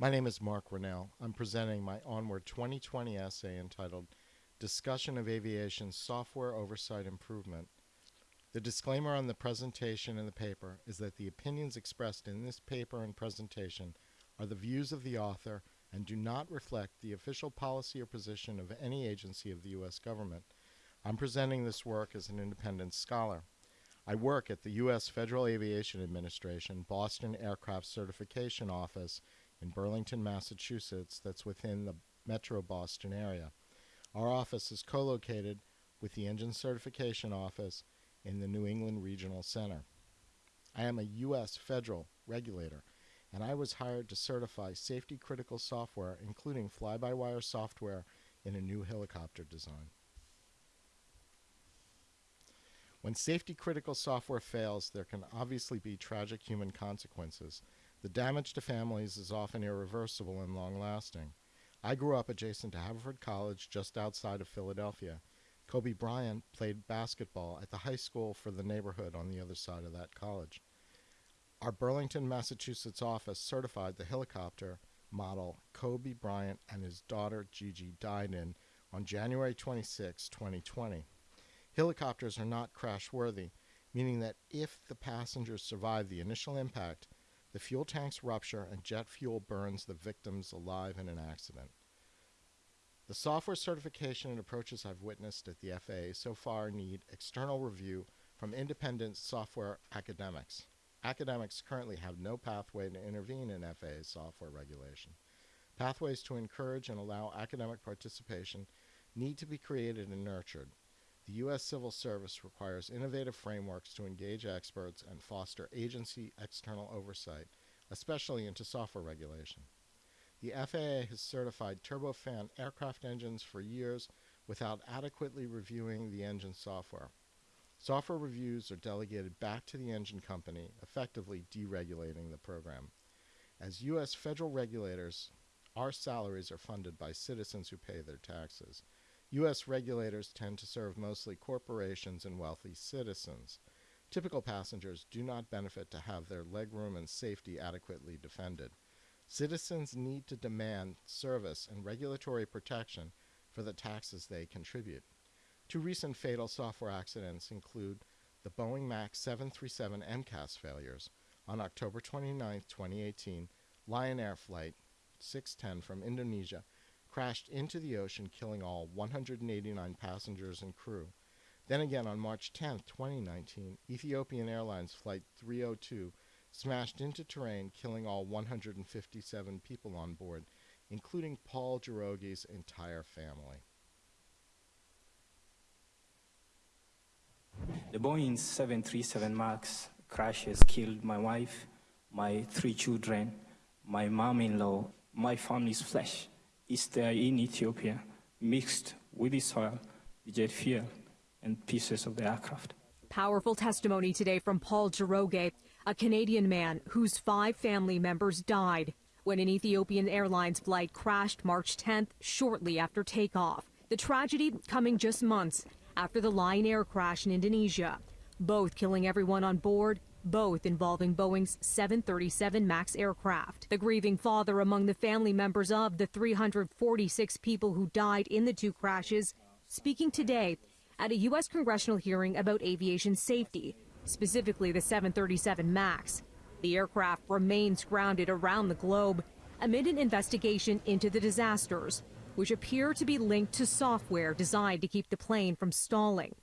My name is Mark Rennell. I'm presenting my Onward 2020 essay entitled Discussion of Aviation Software Oversight Improvement. The disclaimer on the presentation in the paper is that the opinions expressed in this paper and presentation are the views of the author and do not reflect the official policy or position of any agency of the U.S. government. I'm presenting this work as an independent scholar. I work at the U.S. Federal Aviation Administration Boston Aircraft Certification Office in Burlington, Massachusetts, that's within the metro Boston area. Our office is co located with the Engine Certification Office in the New England Regional Center. I am a U.S. federal regulator, and I was hired to certify safety critical software, including fly by wire software, in a new helicopter design. When safety critical software fails, there can obviously be tragic human consequences. The damage to families is often irreversible and long lasting. I grew up adjacent to Haverford College just outside of Philadelphia. Kobe Bryant played basketball at the high school for the neighborhood on the other side of that college. Our Burlington, Massachusetts office certified the helicopter model Kobe Bryant and his daughter Gigi died in on January 26, 2020. Helicopters are not crash worthy, meaning that if the passengers survive the initial impact, the fuel tanks rupture and jet fuel burns the victims alive in an accident. The software certification and approaches I've witnessed at the FAA so far need external review from independent software academics. Academics currently have no pathway to intervene in FAA software regulation. Pathways to encourage and allow academic participation need to be created and nurtured. The U.S. Civil Service requires innovative frameworks to engage experts and foster agency external oversight, especially into software regulation. The FAA has certified turbofan aircraft engines for years without adequately reviewing the engine software. Software reviews are delegated back to the engine company, effectively deregulating the program. As U.S. federal regulators, our salaries are funded by citizens who pay their taxes. U.S. regulators tend to serve mostly corporations and wealthy citizens. Typical passengers do not benefit to have their legroom and safety adequately defended. Citizens need to demand service and regulatory protection for the taxes they contribute. Two recent fatal software accidents include the Boeing MAX 737 MCAS failures. On October 29, 2018, Lion Air Flight 610 from Indonesia crashed into the ocean, killing all 189 passengers and crew. Then again on March 10, 2019, Ethiopian Airlines Flight 302 smashed into terrain, killing all 157 people on board, including Paul Njoroge's entire family. The Boeing 737 MAX crash has killed my wife, my three children, my mom-in-law, my family's flesh is there in Ethiopia, mixed with the soil, the jet fuel, and pieces of the aircraft. Powerful testimony today from Paul Njoroge, a Canadian man whose five family members died when an Ethiopian Airlines flight crashed March 10th shortly after takeoff. The tragedy coming just months after the Lion Air crash in Indonesia, both killing everyone on board both involving Boeing's 737 MAX aircraft. The grieving father among the family members of the 346 people who died in the two crashes, speaking today at a U.S. congressional hearing about aviation safety, specifically the 737 MAX. The aircraft remains grounded around the globe amid an investigation into the disasters, which appear to be linked to software designed to keep the plane from stalling.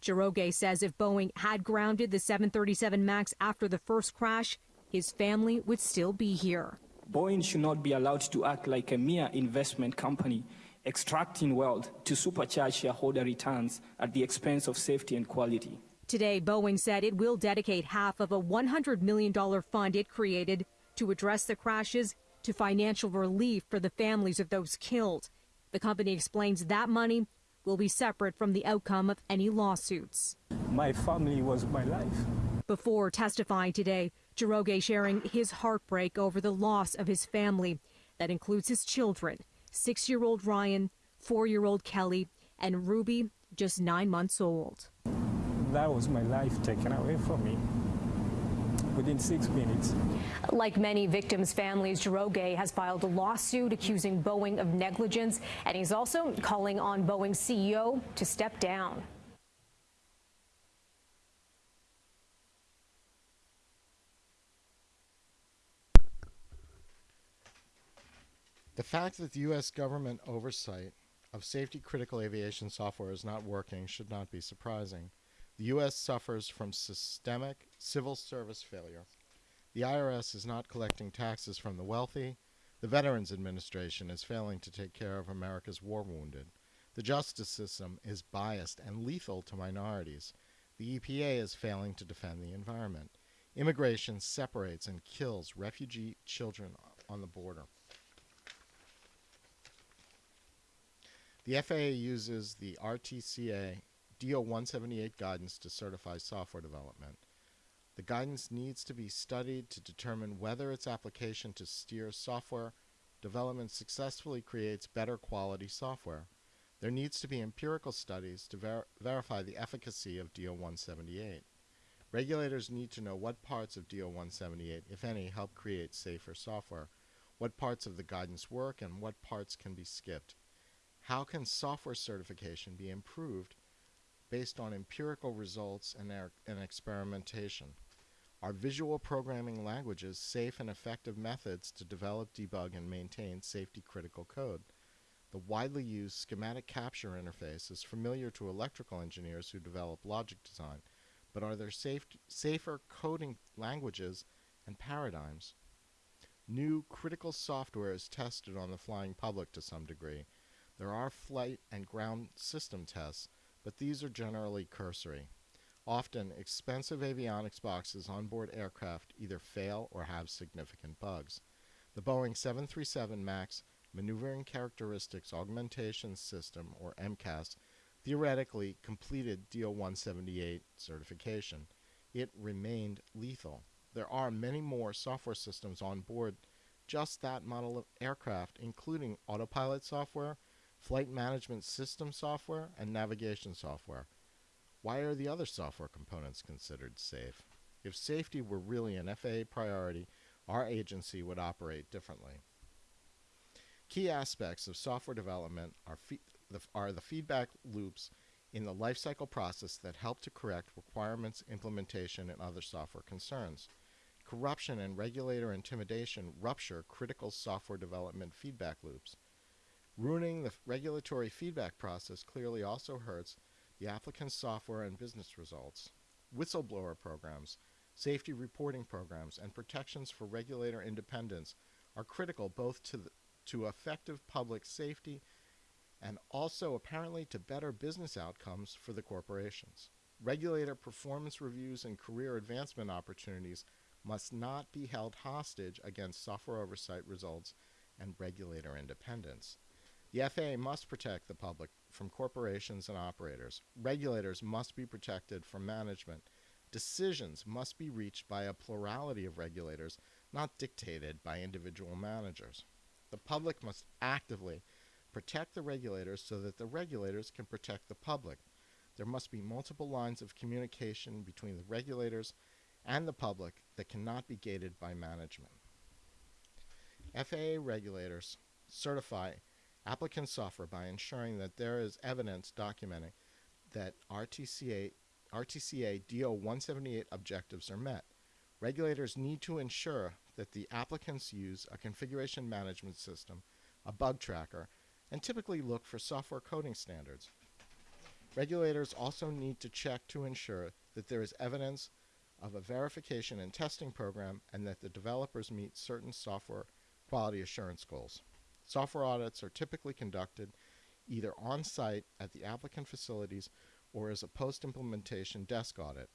Njoroge says if Boeing had grounded the 737 MAX after the first crash, his family would still be here. Boeing should not be allowed to act like a mere investment company, extracting wealth to supercharge shareholder returns at the expense of safety and quality. Today, Boeing said it will dedicate half of a $100 million fund it created to address the crashes to financial relief for the families of those killed. The company explains that money will be separate from the outcome of any lawsuits. My family was my life. Before testifying today, Njoroge sharing his heartbreak over the loss of his family. That includes his children, six-year-old Ryan, four-year-old Kelly, and Ruby, just nine months old. That was my life taken away from me. Within six minutes. Like many victims' families, Njoroge has filed a lawsuit accusing Boeing of negligence, and he's also calling on Boeing's CEO to step down. The fact that the U.S. government oversight of safety critical aviation software is not working should not be surprising. The U.S. suffers from systemic civil service failure. The IRS is not collecting taxes from the wealthy. The Veterans Administration is failing to take care of America's war wounded. The justice system is biased and lethal to minorities. The EPA is failing to defend the environment. Immigration separates and kills refugee children on the border. The FAA uses the RTCA DO 178 guidance to certify software development. The guidance needs to be studied to determine whether its application to steer software development successfully creates better quality software. There needs to be empirical studies to ver verify the efficacy of DO 178. Regulators need to know what parts of DO 178, if any, help create safer software, what parts of the guidance work, and what parts can be skipped. How can software certification be improved based on empirical results and, er and experimentation? Are visual programming languages safe and effective methods to develop, debug, and maintain safety critical code? The widely used schematic capture interface is familiar to electrical engineers who develop logic design, but are there safe, safer coding languages and paradigms? New critical software is tested on the flying public to some degree, there are flight and ground system tests, but these are generally cursory. Often, expensive avionics boxes on board aircraft either fail or have significant bugs. The Boeing 737 MAX Maneuvering Characteristics Augmentation System, or MCAS, theoretically completed DO 178 certification. It remained lethal. There are many more software systems on board just that model of aircraft, including autopilot software, flight management system software, and navigation software. Why are the other software components considered safe? If safety were really an FAA priority, our agency would operate differently. Key aspects of software development are, the, are the feedback loops in the lifecycle process that help to correct requirements, implementation, and other software concerns. Corruption and regulator intimidation rupture critical software development feedback loops. Ruining the regulatory feedback process clearly also hurts the applicant's software and business results. Whistleblower programs, safety reporting programs, and protections for regulator independence are critical both to, the, to effective public safety and also apparently to better business outcomes for the corporations. Regulator performance reviews and career advancement opportunities must not be held hostage against software oversight results and regulator independence. The FAA must protect the public from corporations and operators. Regulators must be protected from management. Decisions must be reached by a plurality of regulators, not dictated by individual managers. The public must actively protect the regulators so that the regulators can protect the public. There must be multiple lines of communication between the regulators and the public that cannot be gated by management. FAA regulators certify applicant software by ensuring that there is evidence documenting that RTCA, RTCA DO 178 objectives are met. Regulators need to ensure that the applicants use a configuration management system, a bug tracker, and typically look for software coding standards. Regulators also need to check to ensure that there is evidence of a verification and testing program and that the developers meet certain software quality assurance goals. Software audits are typically conducted either on site at the applicant facilities or as a post implementation desk audit.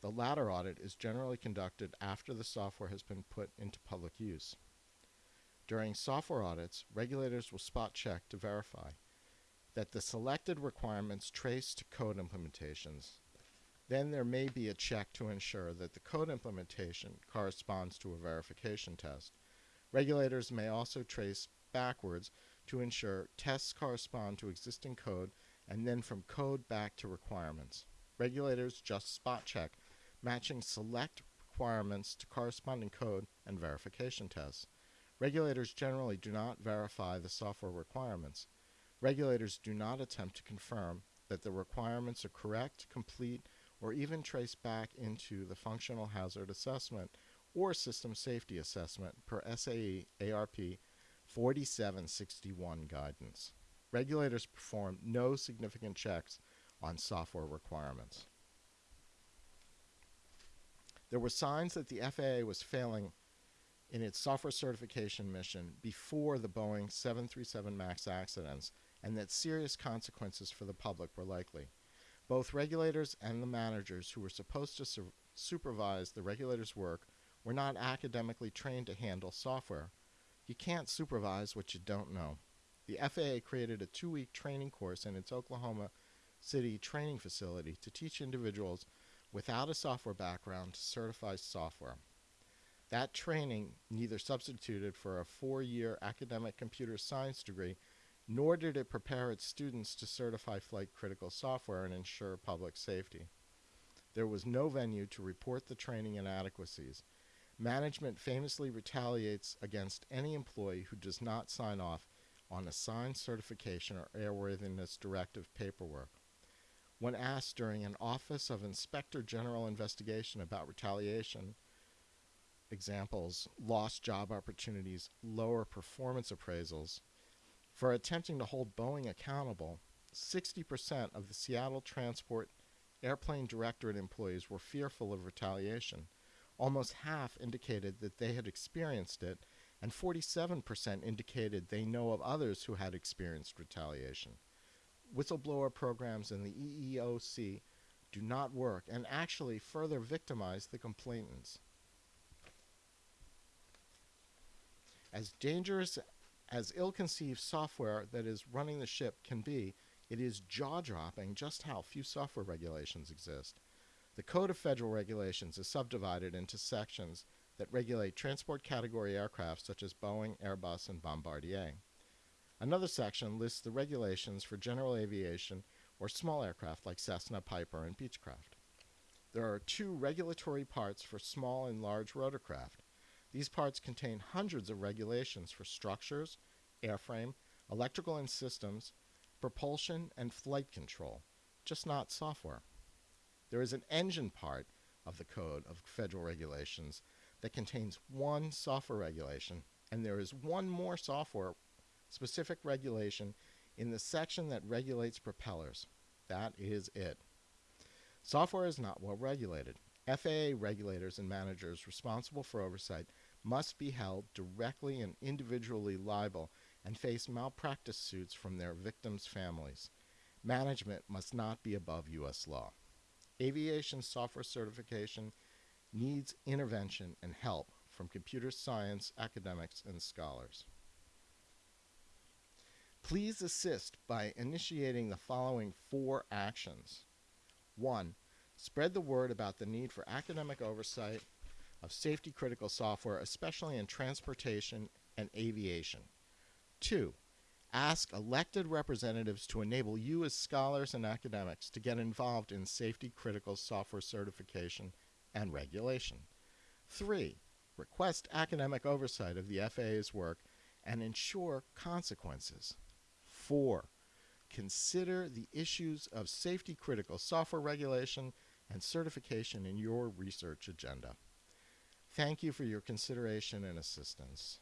The latter audit is generally conducted after the software has been put into public use. During software audits, regulators will spot check to verify that the selected requirements trace to code implementations. Then there may be a check to ensure that the code implementation corresponds to a verification test. Regulators may also trace backwards to ensure tests correspond to existing code and then from code back to requirements. Regulators just spot check, matching select requirements to corresponding code and verification tests. Regulators generally do not verify the software requirements. Regulators do not attempt to confirm that the requirements are correct, complete, or even trace back into the functional hazard assessment or system safety assessment per SAE ARP 4761 guidance. Regulators perform no significant checks on software requirements. There were signs that the FAA was failing in its software certification mission before the Boeing 737 MAX accidents and that serious consequences for the public were likely. Both regulators and the managers who were supposed to su- supervise the regulators' work were not academically trained to handle software. You can't supervise what you don't know. The FAA created a two week training course in its Oklahoma City training facility to teach individuals without a software background to certify software. That training neither substituted for a four year academic computer science degree, nor did it prepare its students to certify flight critical software and ensure public safety. There was no venue to report the training inadequacies. Management famously retaliates against any employee who does not sign off on assigned certification or airworthiness directive paperwork. When asked during an Office of Inspector General investigation about retaliation, examples lost job opportunities, lower performance appraisals, for attempting to hold Boeing accountable, 60% of the Seattle Transport Airplane Directorate employees were fearful of retaliation. Almost half indicated that they had experienced it, and 47% indicated they know of others who had experienced retaliation. Whistleblower programs in the EEOC do not work and actually further victimize the complainants. As dangerous as ill conceived software that is running the ship can be, it is jaw dropping just how few software regulations exist. The Code of Federal Regulations is subdivided into sections that regulate transport category aircraft such as Boeing, Airbus, and Bombardier. Another section lists the regulations for general aviation or small aircraft like Cessna, Piper, and Beechcraft. There are two regulatory parts for small and large rotorcraft. These parts contain hundreds of regulations for structures, airframe, electrical and systems, propulsion, and flight control, just not software. There is an engine part of the Code of Federal Regulations that contains one software regulation, and there is one more software specific regulation in the section that regulates propellers. That is it. Software is not well regulated. FAA regulators and managers responsible for oversight must be held directly and individually liable and face malpractice suits from their victims' families. Management must not be above U.S. law. Aviation software certification needs intervention and help from computer science academics and scholars. Please assist by initiating the following four actions. One, spread the word about the need for academic oversight of safety critical software, especially in transportation and aviation. Two, ask elected representatives to enable you as scholars and academics to get involved in safety critical software certification and regulation. Three, request academic oversight of the FAA's work and ensure consequences. Four, consider the issues of safety critical software regulation and certification in your research agenda. Thank you for your consideration and assistance.